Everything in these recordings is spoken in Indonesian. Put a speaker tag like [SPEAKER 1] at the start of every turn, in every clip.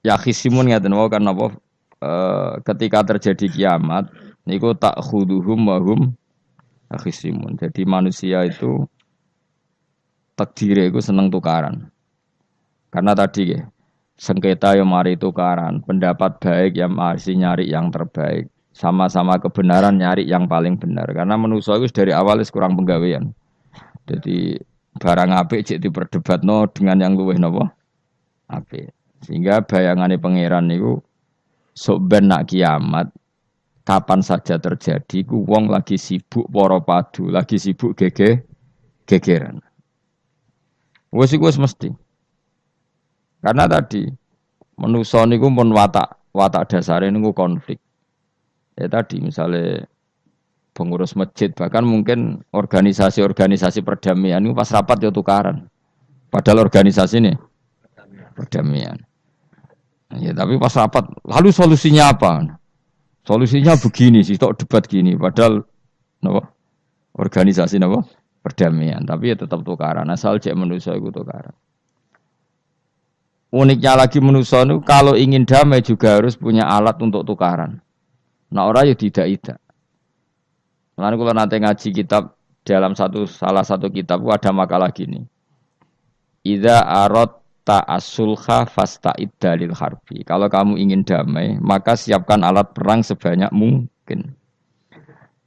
[SPEAKER 1] ya khisimun ngeten wae kan apa eh, ketika terjadi kiamat niku tak khuduhum wahum khisimun. Jadi manusia itu takdir itu seneng tukaran. Karena tadi ya, sengketa yang mari tukaran, pendapat baik yang masih nyari yang terbaik, sama-sama kebenaran nyari yang paling benar. Karena manusia itu dari awal kurang penggawean. Jadi barang apik cek no dengan yang luwih nopo apik. Sehingga bayangannya pangeran itu ben nak kiamat kapan saja terjadi ku wong lagi sibuk poro padu, lagi sibuk gege gegeran. Wes iku mesti. Karena tadi manusa niku pun watak watak dasare niku konflik. Ya tadi misalnya pengurus masjid bahkan mungkin organisasi-organisasi perdamaian itu pas rapat ya tukaran. Padahal organisasi ini perdamaian. Ya tapi pas rapat, lalu solusinya apa? Solusinya begini sih, tok debat gini. Padahal, nopo organisasi nopo perdamaian. Tapi ya tetap tukaran. Asal cek manusia itu tukaran. Uniknya lagi manusia itu kalau ingin damai juga harus punya alat untuk tukaran. Nah orang ya tidak tidak. Lalu kalau nanti ngaji kitab dalam satu salah satu kitab ada makalah gini. Ida arot ta'asulha fasta dalil harbi. Kalau kamu ingin damai, maka siapkan alat perang sebanyak mungkin.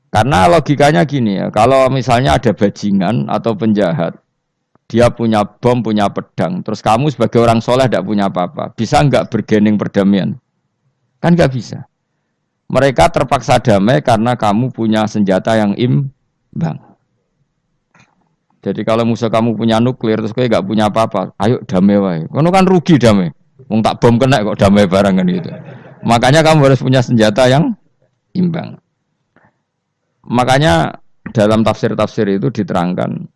[SPEAKER 1] Karena logikanya gini ya, kalau misalnya ada bajingan atau penjahat, dia punya bom, punya pedang, terus kamu sebagai orang soleh tidak punya apa-apa, bisa nggak bergening perdamaian? Kan nggak bisa. Mereka terpaksa damai karena kamu punya senjata yang imbang. Jadi kalau musuh kamu punya nuklir terus kayak gak punya apa-apa, ayo damai wae. Kono kan rugi damai. Wong tak bom kena kok damai barang kan gitu. Makanya kamu harus punya senjata yang imbang. Makanya dalam tafsir-tafsir itu diterangkan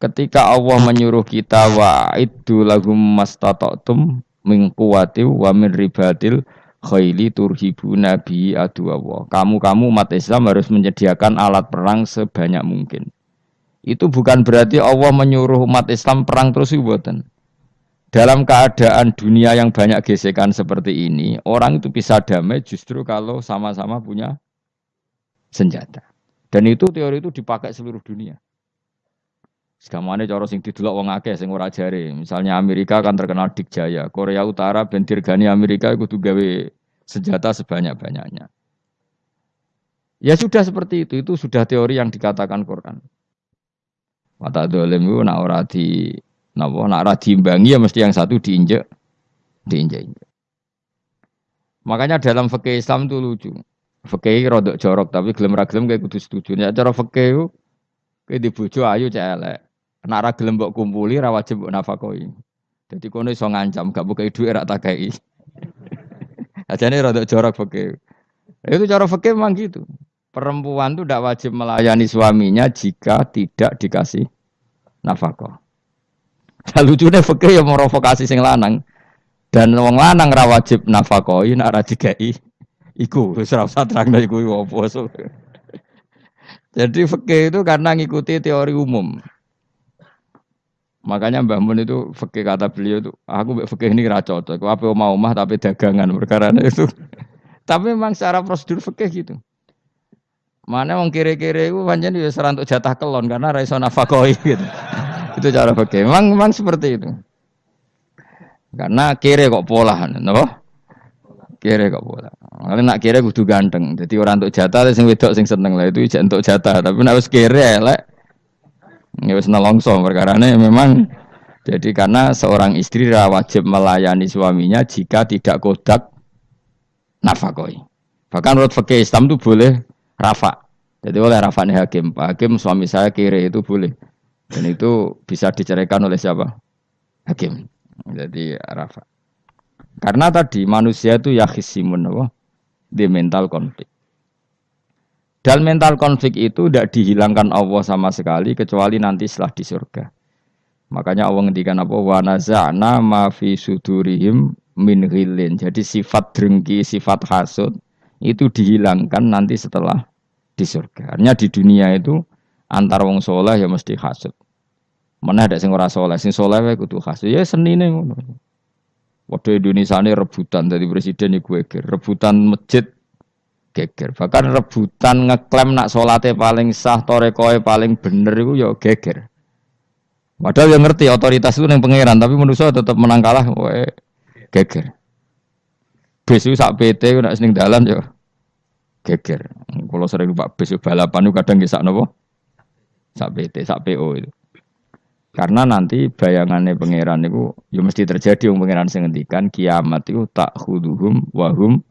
[SPEAKER 1] ketika Allah menyuruh kita wa itu lahum mastata'tum min quwwati wa min ribatil khaili turhibu nabi adu Allah. Kamu-kamu umat Islam harus menyediakan alat perang sebanyak mungkin. Itu bukan berarti Allah menyuruh umat Islam perang terus buatan. Dalam keadaan dunia yang banyak gesekan seperti ini, orang itu bisa damai justru kalau sama-sama punya senjata. Dan itu teori itu dipakai seluruh dunia. Segamane cara sing didelok wong akeh sing ora jare. Misalnya Amerika kan terkenal dikjaya, Korea Utara ben dirgani Amerika kudu gawe senjata sebanyak-banyaknya. Ya sudah seperti itu, itu sudah teori yang dikatakan Quran. Mata dolim itu nak ora di napa nak ora diimbangi ya mesti yang satu diinjek diinjek-injek. Makanya dalam fikih Islam itu lucu. Fikih rodok jorok tapi gelem ra gelem kayak kudu setuju. Ya cara fikih itu kayak di bojo ayu cek elek. Nek ra gelem mbok kumpuli ra wajib nafakoi. Jadi kono iso ngancam gak buka dhuwit ra takai. Ajane rodok jorok fikih. Itu cara fikih memang gitu. Perempuan itu tidak wajib melayani suaminya jika tidak dikasih nafkah. Nah, lucunya fakir yang merovokasi sing lanang dan wong lanang ra wajib nafkah nek ora dikai iku wis ora usah terangno iku so. Jadi fakir itu karena ngikuti teori umum. Makanya Mbah Mun itu fakir kata beliau itu, aku fakir ini ra cocok. Aku apa mau omah tapi dagangan perkara itu. tapi memang secara prosedur fakir gitu. Mana wong kiri-kiri itu pancen ya untuk jatah kelon karena ra iso nafakoi gitu. itu cara pakai. Memang memang seperti itu. Karena kiri kok pola, napa? Kiri kok pola. Kalau nak kiri kudu ganteng. Jadi orang untuk jatah sing wedok sing seneng lah itu untuk jatah. Tapi nak wis kiri elek ya wis nelongso perkarane memang jadi karena seorang istri wajib melayani suaminya jika tidak kodak nafakoi. Bahkan menurut fakih Islam itu boleh rafa. Jadi oleh rafa nih hakim. Pak hakim suami saya kiri itu boleh. Dan itu bisa diceraikan oleh siapa? Hakim. Jadi rafa. Karena tadi manusia itu ya khisimun apa? Di mental konflik. Dan mental konflik itu tidak dihilangkan Allah sama sekali kecuali nanti setelah di surga. Makanya Allah ngendikan apa? Wa naza'na ma fi sudurihim min ghilin. Jadi sifat drengki, sifat hasud itu dihilangkan nanti setelah di surga. Artinya di dunia itu antar wong soleh ya mesti hasud. Mana ada sing ora soleh, sing soleh wae kudu hasud. Ya senine ngono. Waduh Indonesia ini rebutan dari presiden iku geger, rebutan masjid geger. Bahkan rebutan ngeklaim nak solatnya paling sah, torekoe paling bener itu ya geger. Padahal yang ngerti otoritas itu yang pangeran, tapi manusia tetap menang kalah, wae geger. Besu sak PT nak seneng dalan yo geger. Kalau sering lupa besu balapan itu kadang kisah nopo sak PT, sak PO itu. Karena nanti bayangannya pangeran itu ya mesti terjadi yang pangeran sing ngendikan kiamat itu tak huduhum wahum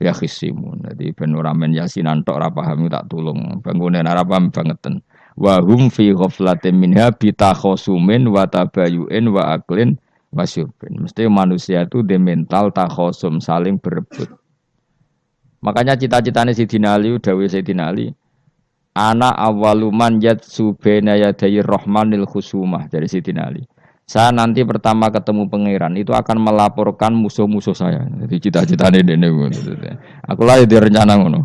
[SPEAKER 1] ya khisimun. Jadi ben ora men yasinan tok tak tulung. Bangunan ora bangetan. Wahum fi ghaflatin minha bitakhosumin wa tabayuin wa aklin wasyubin. Mesti manusia itu di mental saling berebut. Makanya cita-citanya si Dinali, Dawi si Dinali, Ana awaluman yat subena yadayi rohmanil khusumah dari Siti Ali. Saya nanti pertama ketemu pangeran itu akan melaporkan musuh-musuh saya. Jadi cita-citanya ini. Aku lah di rencana ngono.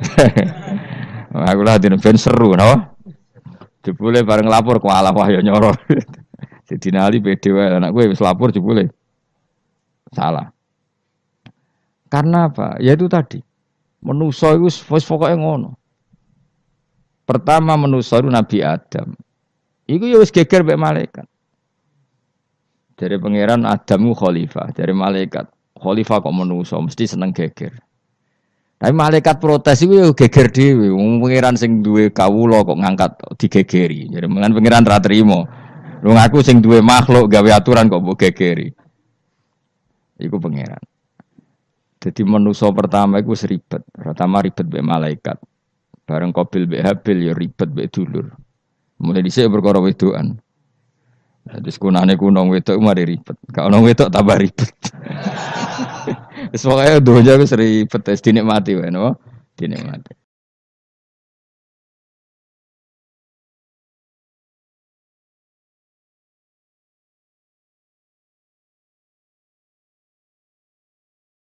[SPEAKER 1] Aku lah di ben seru, no? Jebule bareng lapor ku Allah wah ya nyoro. Siti Ali pede wae anak gue wis lapor jebule. Salah. Karena apa? Ya itu tadi. Menuso itu pokoknya ngono. Pertama manusia itu Nabi Adam. Iku ya wis geger mbek malaikat. Dari pangeran Adam khalifah, dari malaikat khalifah kok manusia mesti seneng geger. Tapi malaikat protes itu ya geger dhewe. Pangeran sing duwe kawula kok ngangkat digegeri. Jadi mengan pangeran ra trimo. Lu ngaku sing duwe makhluk gawe aturan kok mbok gegeri. Iku pangeran. Jadi manusia pertama itu seribet. Pertama ribet be malaikat. Bareng Qabil mbek Habil ya ribet mbek dulur. Mulai dhisik perkara wedokan. Jadi sekunane kuno wedok mari ribet. Kalau wedok tambah ribet. Wis pokoke donya wis ribet wis dinikmati wae napa? Dinikmati.